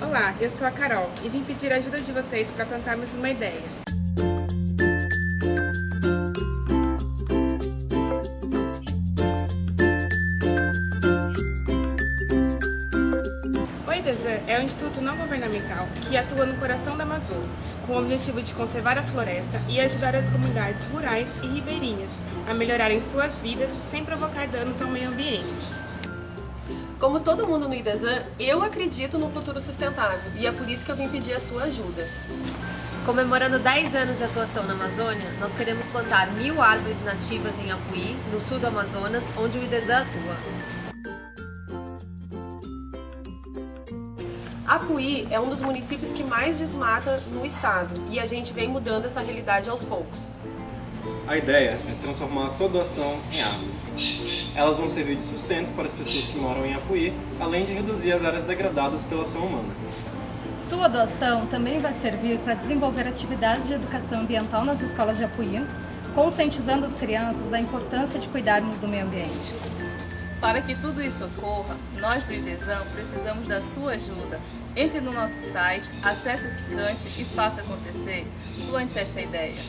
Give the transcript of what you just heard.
Olá, eu sou a Carol e vim pedir a ajuda de vocês para plantarmos uma ideia. O IDESAN é um instituto não governamental que atua no coração da Amazônia, com o objetivo de conservar a floresta e ajudar as comunidades rurais e ribeirinhas a melhorarem suas vidas sem provocar danos ao meio ambiente. Como todo mundo no IDESAN, eu acredito no futuro sustentável e é por isso que eu vim pedir a sua ajuda. Comemorando 10 anos de atuação na Amazônia, nós queremos plantar mil árvores nativas em Apuí, no sul do Amazonas, onde o IDESAN atua. Apuí é um dos municípios que mais desmata no estado e a gente vem mudando essa realidade aos poucos. A ideia é transformar a sua doação em árvores. Elas vão servir de sustento para as pessoas que moram em Apuí, além de reduzir as áreas degradadas pela ação humana. Sua doação também vai servir para desenvolver atividades de educação ambiental nas escolas de Apuí, conscientizando as crianças da importância de cuidarmos do meio ambiente. Para que tudo isso ocorra, nós do IDESAM precisamos da sua ajuda. Entre no nosso site, acesse o Picante e faça acontecer. Plante esta ideia.